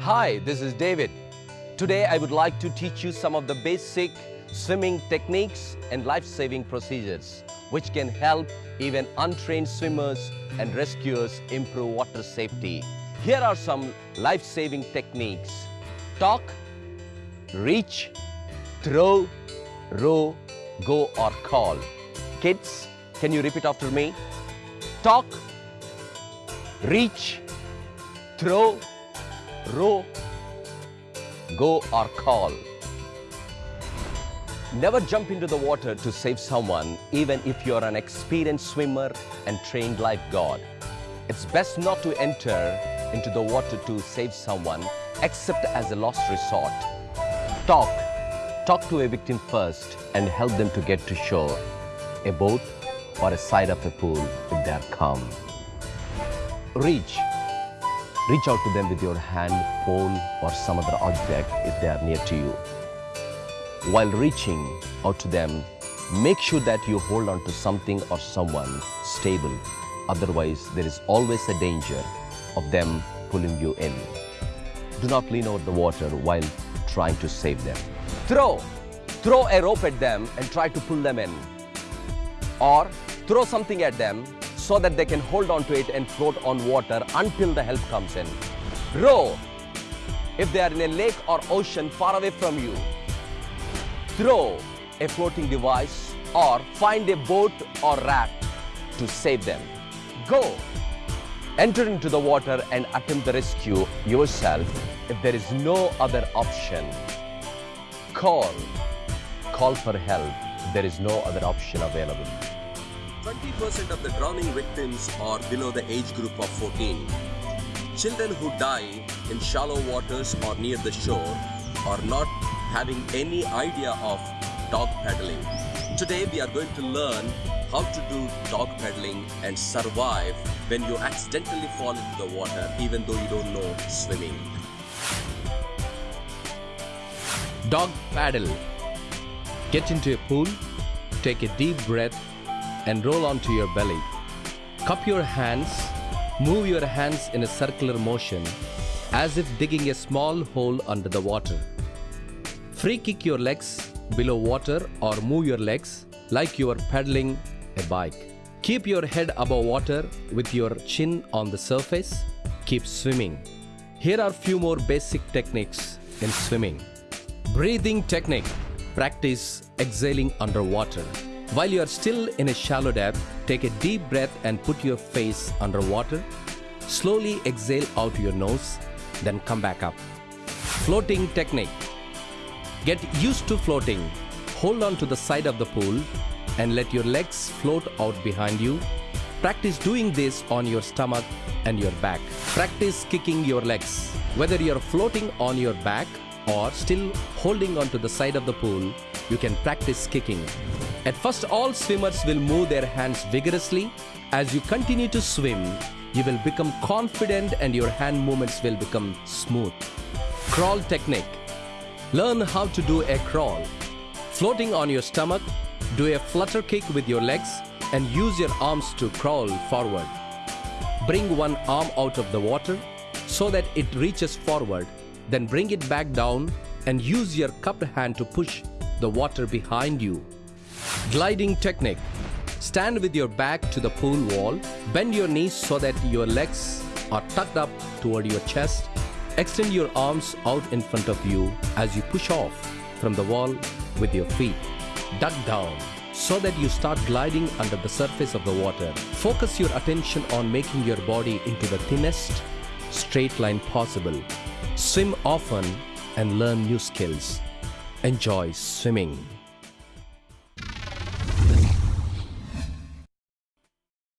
Hi, this is David. Today I would like to teach you some of the basic swimming techniques and life-saving procedures which can help even untrained swimmers and rescuers improve water safety. Here are some life-saving techniques. Talk, reach, throw, row, go or call. Kids, can you repeat after me? Talk, reach, throw, row, go or call. Never jump into the water to save someone, even if you're an experienced swimmer and trained lifeguard. It's best not to enter into the water to save someone, except as a last resort. Talk. Talk to a victim first and help them to get to shore, a boat or a side of a pool if they are calm. Reach. Reach out to them with your hand, phone or some other object if they are near to you. While reaching out to them, make sure that you hold on to something or someone stable. Otherwise, there is always a danger of them pulling you in. Do not lean over the water while trying to save them. Throw. Throw a rope at them and try to pull them in. Or throw something at them so that they can hold on to it and float on water until the help comes in. Row. If they are in a lake or ocean far away from you, throw a floating device or find a boat or raft to save them. Go. Enter into the water and attempt the rescue yourself if there is no other option. Call. Call for help. There is no other option available. 20% of the drowning victims are below the age group of 14. Children who die in shallow waters or near the shore are not having any idea of dog paddling. Today we are going to learn how to do dog paddling and survive when you accidentally fall into the water even though you don't know swimming. Dog paddle. Get into a pool, take a deep breath, and roll onto your belly. Cup your hands, move your hands in a circular motion as if digging a small hole under the water. Free kick your legs below water or move your legs like you are pedaling a bike. Keep your head above water with your chin on the surface. Keep swimming. Here are few more basic techniques in swimming. Breathing technique. Practice exhaling underwater. While you are still in a shallow depth, take a deep breath and put your face underwater. Slowly exhale out your nose, then come back up. Floating technique. Get used to floating. Hold on to the side of the pool and let your legs float out behind you. Practice doing this on your stomach and your back. Practice kicking your legs. Whether you're floating on your back or still holding on to the side of the pool, you can practice kicking. At first, all swimmers will move their hands vigorously. As you continue to swim, you will become confident and your hand movements will become smooth. Crawl technique. Learn how to do a crawl. Floating on your stomach, do a flutter kick with your legs and use your arms to crawl forward. Bring one arm out of the water so that it reaches forward. Then bring it back down and use your cupped hand to push the water behind you. Gliding technique. Stand with your back to the pool wall. Bend your knees so that your legs are tucked up toward your chest. Extend your arms out in front of you as you push off from the wall with your feet. Duck down so that you start gliding under the surface of the water. Focus your attention on making your body into the thinnest straight line possible. Swim often and learn new skills. Enjoy swimming.